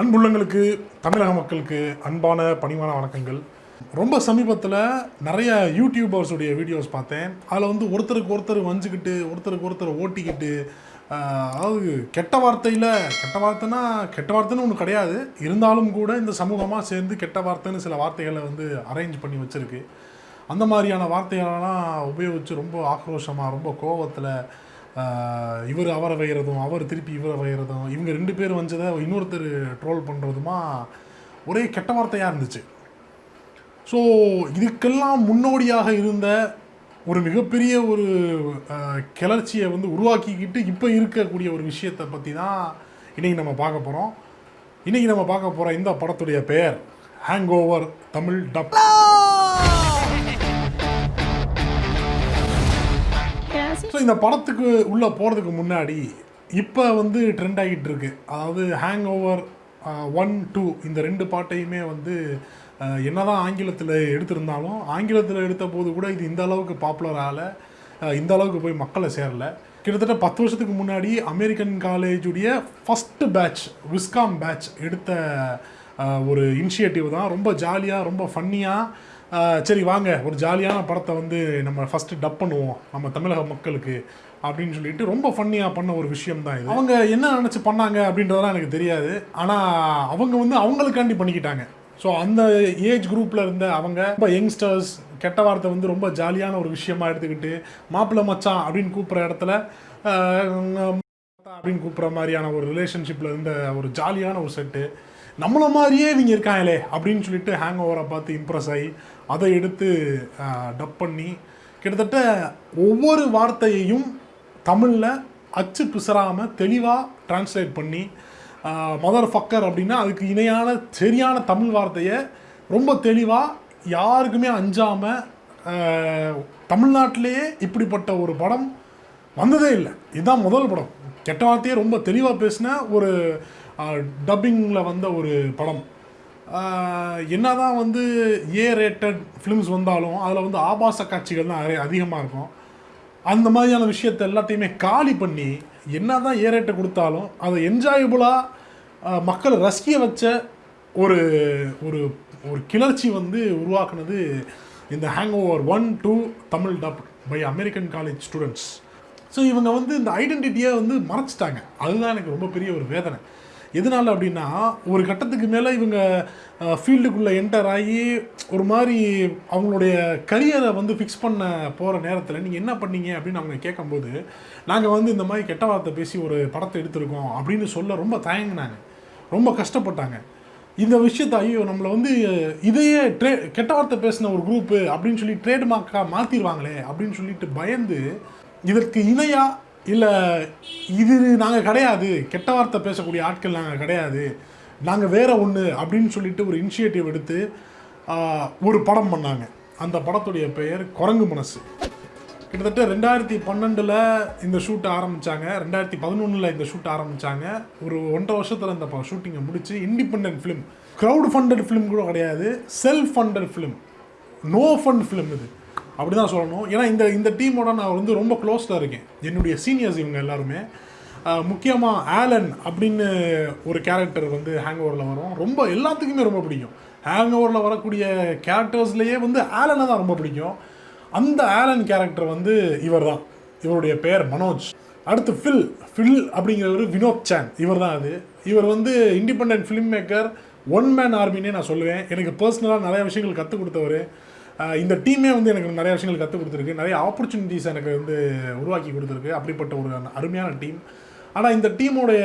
அன்புள்ளங்களுக்கு தமிழக மக்களுக்கு அன்பான பணிவான வணக்கங்கள். ரொம்ப சமீபத்தில் நிறைய யூடியூபர்ஸுடைய வீடியோஸ் பார்த்தேன். அதில் வந்து ஒருத்தருக்கு ஒருத்தர் வஞ்சிக்கிட்டு ஒருத்தருக்கு ஒருத்தர் ஓட்டிக்கிட்டு அதாவது கெட்ட வார்த்தையில் கெட்ட வார்த்தைனா கெட்ட வார்த்தைன்னு ஒன்று கிடையாது. இருந்தாலும் கூட இந்த சமூகமாக சேர்ந்து கெட்ட வார்த்தைன்னு சில வார்த்தைகளை வந்து அரேஞ்ச் பண்ணி வச்சுருக்கு. அந்த மாதிரியான வார்த்தைகளெல்லாம் உபயோகித்து ரொம்ப ஆக்ரோஷமாக ரொம்ப கோபத்தில் இவர் அவரை வைகிறதும் அவர் திருப்பி இவரை வைகிறதும் இவங்க ரெண்டு பேர் வந்ததை இன்னொருத்தர் ட்ரோல் பண்ணுறதுமா ஒரே கெட்ட வார்த்தையாக இருந்துச்சு. ஸோ இதுக்கெல்லாம் முன்னோடியாக இருந்த ஒரு மிகப்பெரிய ஒரு கிளர்ச்சியை வந்து உருவாக்கிக்கிட்டு இப்போ இருக்கக்கூடிய ஒரு விஷயத்தை பற்றி தான் இன்றைக்கி நம்ம பார்க்க போகிறோம் இன்றைக்கி நம்ம பார்க்க போகிற இந்த படத்துடைய பெயர் ஹேங் ஓவர் தமிழ் டப் இந்த படத்துக்கு உள்ளே போகிறதுக்கு முன்னாடி இப்போ வந்து ட்ரெண்ட் ஆகிட்டு இருக்கு அதாவது ஹேங் ஓவர் ஒன் டூ இந்த ரெண்டு பாட்டையுமே வந்து என்னதான் ஆங்கிலத்தில் எடுத்திருந்தாலும் ஆங்கிலத்தில் எடுத்த போது கூட இது இந்த அளவுக்கு பாப்புலர் ஆகலை. இந்த அளவுக்கு போய் மக்களை சேரல. கிட்டத்தட்ட பத்து வருஷத்துக்கு முன்னாடி அமெரிக்கன் காலேஜுடைய ஃபஸ்ட்டு பேட்ச் விஸ்காம் பேட்ச் எடுத்த ஒரு இனிஷியேட்டிவ் தான். ரொம்ப ஜாலியாக ரொம்ப ஃபன்னியாக சரி வாங்க. ஒரு ஜாலியான படத்தை வந்து நம்ம ஃபஸ்ட்டு டப் பண்ணுவோம். நம்ம தமிழக மக்களுக்கு அப்படின்னு சொல்லிட்டு ரொம்ப ஃபன்னியாக பண்ண ஒரு விஷயம் தான் இது. அவங்க என்ன நினச்சி பண்ணாங்க அப்படின்றதெல்லாம் எனக்கு தெரியாது. ஆனால் அவங்க வந்து அவங்களுக்காண்டி பண்ணிக்கிட்டாங்க. ஸோ அந்த ஏஜ் குரூப்பில் இருந்த அவங்க ரொம்ப யங்ஸ்டர்ஸ் கெட்ட வார்த்தை வந்து ரொம்ப ஜாலியான ஒரு விஷயமா எடுத்துக்கிட்டு மாப்பிள்ளை மச்சான் அப்படின்னு கூப்பிட்ற இடத்துல அப்படின்னு கூப்பிட்ற மாதிரியான ஒரு ரிலேஷன்ஷிப்பில் இருந்த ஒரு ஜாலியான ஒரு செட்டு நம்மள மாதிரியே இவங்க இருக்காங்களே அப்படின்னு சொல்லிட்டு ஹேங் ஓவரை பார்த்து இம்ப்ரெஸ் ஆகி அதை எடுத்து டப் பண்ணி கிட்டத்தட்ட ஒவ்வொரு வார்த்தையையும் தமிழில் அச்சு பிசறாமல் தெளிவாக டிரான்ஸ்லேட் பண்ணி மதர் ஃபக்கர் அப்படின்னா அதுக்கு இணையான சரியான தமிழ் வார்த்தையை ரொம்ப தெளிவாக யாருக்குமே அஞ்சாமல் தமிழ்நாட்டிலேயே இப்படிப்பட்ட ஒரு படம் வந்ததே இல்லை. இதுதான் முதல் படம். கெட்ட வார்த்தையே ரொம்ப தெளிவாக பேசின ஒரு டப்பிங்கில் வந்த ஒரு படம். என்ன தான் வந்து ஏ ரேட்டட் ஃபிலிம்ஸ் வந்தாலும் அதில் வந்து ஆபாச காட்சிகள் தான் நிறைய அதிகமாக இருக்கும். அந்த மாதிரியான விஷயத்தை எல்லாத்தையுமே காலி பண்ணி என்ன தான் ஏ ரேட்டை கொடுத்தாலும் அதை என்ஜாயபுளாக மக்களை ரசிக்க வச்ச ஒரு ஒரு ஒரு கிளர்ச்சி வந்து உருவாக்குனது இந்த hang over one two Tamil dub by American college students so இவங்க வந்து இந்த ஐடென்டிட்டியை வந்து மறைச்சிட்டாங்க. அதுதான் எனக்கு ரொம்ப பெரிய ஒரு வேதனை. எதனால் அப்படின்னா ஒரு கட்டத்துக்கு மேலே இவங்க ஃபீல்டுக்குள்ளே என்டர் ஆகி ஒரு மாதிரி அவங்களுடைய கரியரை வந்து ஃபிக்ஸ் பண்ண போகிற நேரத்தில் நீங்கள் என்ன பண்ணீங்க அப்படின்னு அவங்க கேட்கும்போது நாங்கள் வந்து இந்த மாதிரி கெட்ட வார்த்தை பேசி ஒரு படத்தை எடுத்திருக்கோம் அப்படின்னு சொல்ல ரொம்ப தயங்கினாங்க. ரொம்ப கஷ்டப்பட்டாங்க. இந்த விஷயத்த ஐயோ நம்மளை வந்து இதையே ட்ரே கெட்ட வார்த்தை பேசின ஒரு குரூப்பு அப்படின்னு சொல்லி ட்ரேட்மார்க்காக மாற்றிடுவாங்களே அப்படின்னு சொல்லிட்டு பயந்து இதற்கு இணையாக இல்லை இது நாங்கள் கிடையாது. கெட்ட வார்த்தை பேசக்கூடிய ஆட்கள் நாங்கள் கிடையாது. நாங்கள் வேற ஒன்று அப்படின்னு சொல்லிட்டு ஒரு இனிஷியேட்டிவ் எடுத்து ஒரு படம் பண்ணாங்க. அந்த படத்துடைய பெயர் குரங்கு மனசு. கிட்டத்தட்ட ரெண்டாயிரத்தி பன்னெண்டில் இந்த ஷூட் ஆரம்பித்தாங்க ரெண்டாயிரத்தி பதினொன்றில் இந்த ஷூட் ஆரம்பித்தாங்க ஒரு ஒன்றரை வருஷத்தில் இந்த ஷூட்டிங்கை முடித்து independent film crowd funded film கூட கிடையாது. Self funded film no fund film இது. அப்படி தான் சொல்லணும். ஏன்னா இந்த இந்த டீமோட நான் வந்து ரொம்ப க்ளோஸாக இருக்கேன். என்னுடைய சீனியர்ஸ் இவங்க எல்லாருமே. முக்கியமாக ஆலன் அப்படின்னு ஒரு கேரக்டர் வந்து ஹேங் ஓவரில் வரும். ரொம்ப எல்லாத்துக்குமே ரொம்ப பிடிக்கும். ஹேங் ஓவரில் வரக்கூடிய கேரக்டர்ஸ்லேயே வந்து ஆலனை தான் ரொம்ப பிடிக்கும். அந்த ஆலன் கேரக்டர் வந்து இவர் தான் இவருடைய பெயர் மனோஜ். அடுத்து ஃபில் ஃபில் அப்படிங்கிறவர் வினோத் சான் இவர் தான் அது. இவர் வந்து independent film maker one man ஆர்மினே நான் சொல்லுவேன். எனக்கு பர்சனலாக நிறைய விஷயங்கள் கற்றுக் கொடுத்தவர். இந்த டீமே வந்து எனக்கு நிறைய விஷயங்கள் கற்றுக் கொடுத்துருக்கு. நிறைய ஆப்பர்ச்சுனிட்டிஸ் எனக்கு வந்து உருவாக்கி கொடுத்துருக்கு. அப்படிப்பட்ட ஒரு அருமையான டீம். ஆனால் இந்த டீமோடைய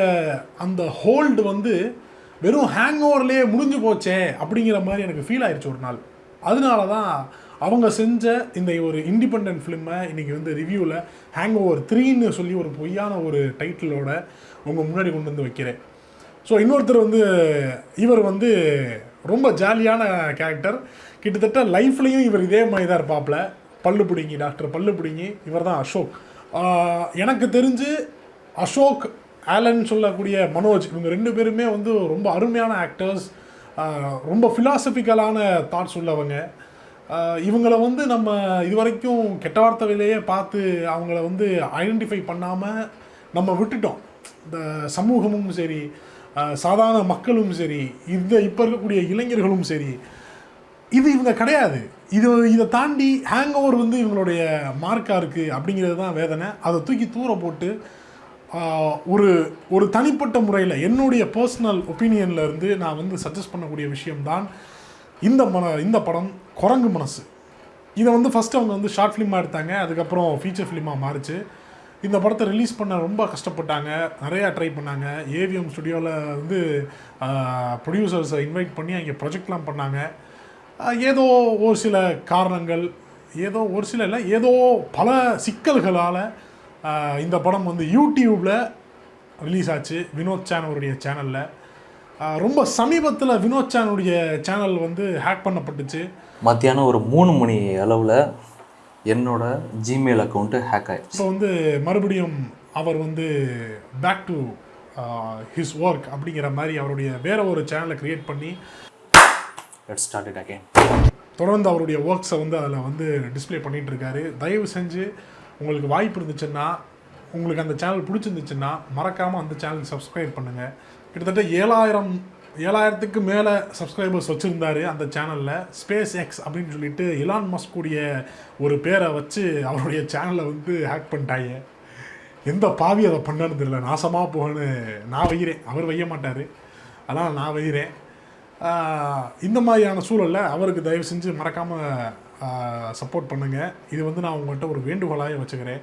அந்த ஹோல்டு வந்து வெறும் ஹேங் ஓவர்லேயே முடிஞ்சு போச்சே அப்படிங்கிற மாதிரி எனக்கு ஃபீல் ஆயிடுச்சு ஒரு நாள். அதனால தான் அவங்க செஞ்ச இந்த ஒரு இண்டிபெண்ட் ஃபிலிமை இன்றைக்கி வந்து ரிவ்யூவில் ஹேங் ஓவர் த்ரீன்னு சொல்லி ஒரு பொய்யான ஒரு டைட்டிலோட உங்கள் முன்னாடி கொண்டு வந்து வைக்கிறேன். ஸோ இன்னொருத்தர் வந்து இவர் வந்து ரொம்ப ஜாலியான கேரக்டர் கிட்டத்தட்ட லைஃப்லேயும் இவர் இதே மாதிரி தான் இருப்பாப்பில் பல்லு பிடிங்கி டாக்டர் பல்லு பிடிங்கி இவர் தான் அசோக். எனக்கு தெரிஞ்சு அசோக் ஆலன் சொல்லக்கூடிய மனோஜ் இவங்க ரெண்டு பேருமே வந்து ரொம்ப அருமையான ஆக்டர்ஸ் ரொம்ப ஃபிலாசபிக்கலான தாட்ஸ் உள்ளவங்க. இவங்களை இவங்கள வந்து நம்ம இதுவரைக்கும் கெட்ட வார்த்தையிலேயே பார்த்து அவங்கள வந்து ஐடென்டிஃபை பண்ணாமல் நம்ம விட்டுட்டோம். இந்த சமூகமும் சரி சாதாரண மக்களும் சரி இந்த இப்போ இருக்கக்கூடிய இளைஞர்களும் சரி இது இவங்க கிடையாது. இது இதை தாண்டி ஹேங் ஓவர் வந்து இவங்களுடைய மார்க்காக இருக்குது அப்படிங்கிறது தான் வேதனை. அதை தூக்கி தூர போட்டு ஒரு ஒரு தனிப்பட்ட முறையில் என்னுடைய பர்சனல் ஒப்பீனியனில் இருந்து நான் வந்து சஜஸ்ட் பண்ணக்கூடிய விஷயம்தான் இந்த மன இந்த படம் குரங்கு மனசு. இதை வந்து ஃபஸ்ட்டு அவங்க வந்து ஷார்ட் ஃபிலிமாக எடுத்தாங்க அதுக்கப்புறம் ஃபீச்சர் ஃபிலிமாக மாறிச்சு. இந்த படத்தை ரிலீஸ் பண்ண ரொம்ப கஷ்டப்பட்டாங்க. நிறையா ட்ரை பண்ணாங்க. ஏவிஎம் ஸ்டுடியோவில் வந்து ப்ரொடியூசர்ஸை இன்வைட் பண்ணி அங்கே ப்ரொஜெக்ட்லாம் பண்ணாங்க. ஏதோ ஒரு சில காரணங்கள் ஏதோ ஒரு சில இல்லை ஏதோ பல சிக்கல்களால் இந்த படம் வந்து யூடியூப்பில் ரிலீஸ் ஆச்சு. வினோத் சேனலுடைய சேனலில் ரொம்ப சமீபத்தில் வினோத் சேனலுடைய சேனல் வந்து ஹேக் பண்ணப்பட்டுச்சு. மத்தியானம் ஒரு மூணு மணி அளவில் என்னோட ஜிமெயில் அக்கௌண்ட்டு ஹேக் ஆயிடுச்சு. இப்போ வந்து மறுபடியும் அவர் வந்து பேக் டு ஹிஸ் ஒர்க் அப்படிங்கிற மாதிரி அவருடைய வேற ஒரு சேனலை கிரியேட் பண்ணி லெட் ஸ்டார்ட் இட் அகைன் தொடர்ந்து அவருடைய ஒர்க்ஸை வந்து அதில் வந்து டிஸ்ப்ளே பண்ணிட்டு இருக்காரு. தயவு செஞ்சு உங்களுக்கு வாய்ப்பு இருந்துச்சுன்னா உங்களுக்கு அந்த சேனல் பிடிச்சிருந்துச்சுன்னா மறக்காமல் அந்த சேனல் சப்ஸ்கிரைப் பண்ணுங்கள் கிட்டத்தட்ட ஏழாயிரம் ஏழாயிரத்துக்கு மேலே சப்ஸ்கிரைபர்ஸ் வச்சுருந்தாரு அந்த சேனலில் ஸ்பேஸ் எக்ஸ் அப்படின்னு சொல்லிட்டு இலான் மஸ்குடைய ஒரு பேரை வச்சு அவருடைய சேனலை வந்து ஹேக் பண்ணிட்டாங்க. எந்த பாவி அதை பண்ணனது தெரியல. நாசமாக போகன்னு நான் வைகிறேன் அவர் வைய மாட்டார். அதனால் நான் வைகிறேன் இந்த மாதிரியான சூழலில் அவருக்கு தயவு செஞ்சு மறக்காமல் சப்போர்ட் பண்ணுங்கள் இது வந்து நான் உங்கள்கிட்ட ஒரு வேண்டுகோளாக வச்சுக்கிறேன்.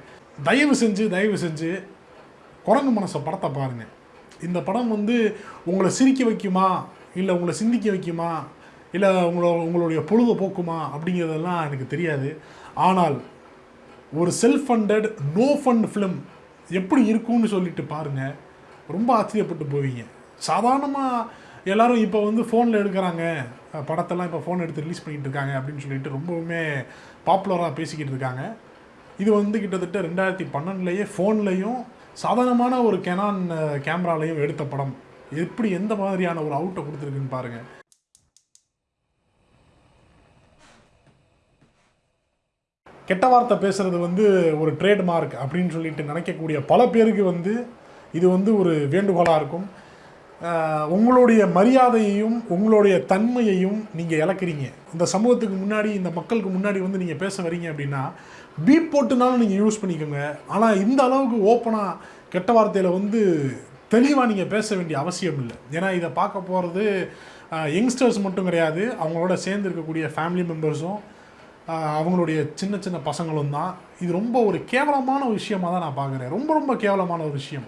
தயவு செஞ்சு தயவு செஞ்சு குரங்கு மனசை படத்தை பாருங்கள் இந்த படம் வந்து உங்களை சிரிக்க வைக்குமா? இல்லை உங்களை சிந்திக்க வைக்குமா? இல்லை உங்களோ உங்களுடைய பொழுது போக்குமா? அப்படிங்கிறதெல்லாம் எனக்கு தெரியாது. ஆனால் ஒரு self funded no fund film எப்படி இருக்கும்னு சொல்லிட்டு பாருங்கள் ரொம்ப ஆச்சரியப்பட்டு போவீங்க. சாதாரணமாக எல்லோரும் இப்போ வந்து ஃபோனில் எடுக்கிறாங்க. படத்தெல்லாம் இப்போ ஃபோன் எடுத்து ரிலீஸ் பண்ணிகிட்டு இருக்காங்க அப்படின்னு சொல்லிட்டு ரொம்பவுமே பாப்புலராக பேசிக்கிட்டு இருக்காங்க. இது வந்து கிட்டத்தட்ட ரெண்டாயிரத்தி பன்னெண்டுலேயே ஃபோன்லேயும் சாதாரணமான ஒரு கெனான் கேமராலையும் எடுத்த படம். எப்படி எந்த மாதிரியான ஒரு அவுட்டை கொடுத்துருக்குன்னு பாருங்கள் கெட்ட வார்த்தை பேசுகிறது வந்து ஒரு ட்ரேட்மார்க் அப்படின்னு சொல்லிட்டு நினைக்கக்கூடிய பல பேருக்கு வந்து இது வந்து ஒரு வேண்டுகோளாக இருக்கும். உங்களுடைய மரியாதையையும் உங்களுடைய தன்மையையும் நீங்கள் இழக்கிறீங்க. இந்த சமூகத்துக்கு முன்னாடி இந்த மக்களுக்கு முன்னாடி வந்து நீங்கள் பேச வரீங்க அப்படின்னா பீப் போட்டுனாலும் நீங்கள் யூஸ் பண்ணிக்கோங்க. ஆனால் இந்த அளவுக்கு ஓப்பனாக கெட்ட வார்த்தையில் வந்து தெளிவாக நீங்கள் பேச வேண்டிய அவசியம் இல்லை. ஏன்னா இதை பார்க்க போகிறது யங்ஸ்டர்ஸ் மட்டும் கிடையாது. அவங்களோட சேர்ந்து இருக்கக்கூடிய ஃபேமிலி மெம்பர்ஸும் அவங்களுடைய சின்ன சின்ன பசங்களும் தான். இது ரொம்ப ஒரு கேவலமான விஷயமாக விஷயமா தான் நான் பார்க்குறேன். ரொம்ப ரொம்ப கேவலமான ஒரு விஷயம்.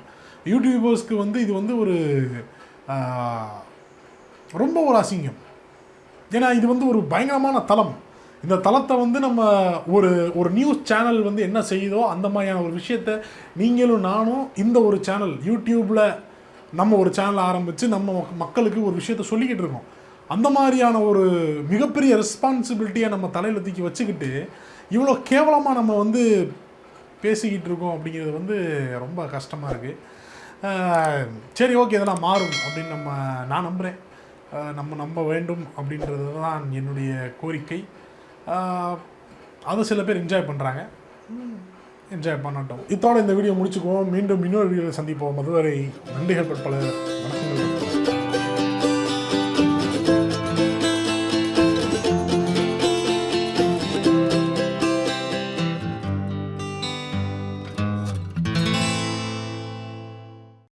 யூடியூபர்ஸ்க்கு வந்து இது வந்து ஒரு ரொம்ப ஒரு அசிங்கம். ஏன்னா இது வந்து ஒரு பயங்கரமான தளம். இந்த தளத்தை வந்து நம்ம ஒரு ஒரு நியூஸ் சேனல் வந்து என்ன செய்யுதோ அந்த மாதிரியான ஒரு விஷயத்த நீங்களும் நானும் இந்த ஒரு சேனல் யூடியூப்பில் நம்ம ஒரு சேனல் ஆரம்பித்து நம்ம மக்களுக்கு ஒரு விஷயத்த சொல்லிக்கிட்டு இருக்கோம். அந்த மாதிரியான ஒரு மிகப்பெரிய ரெஸ்பான்சிபிலிட்டியை நம்ம தலையில் தூக்கி வச்சுக்கிட்டு இவ்வளோ கேவலமாக நம்ம வந்து பேசிக்கிட்டு இருக்கோம் அப்படிங்கிறது வந்து ரொம்ப கஷ்டமாக இருக்குது சரி ஓகே இதெல்லாம் மாறும் அப்படின்னு நம்ம நான் நம்புகிறேன் நம்ம நம்ப வேண்டும் அப்படின்றது தான் என்னுடைய கோரிக்கை. அதை சில பேர் என்ஜாய் பண்ணுறாங்க என்ஜாய் பண்ணட்டும். இதோட இந்த வீடியோ முடிச்சுக்குவோம். மீண்டும் இன்னொரு வீடியோவில் சந்திப்போம். அதுவரை நன்றிகள் பற்பல. வணக்கங்கள்.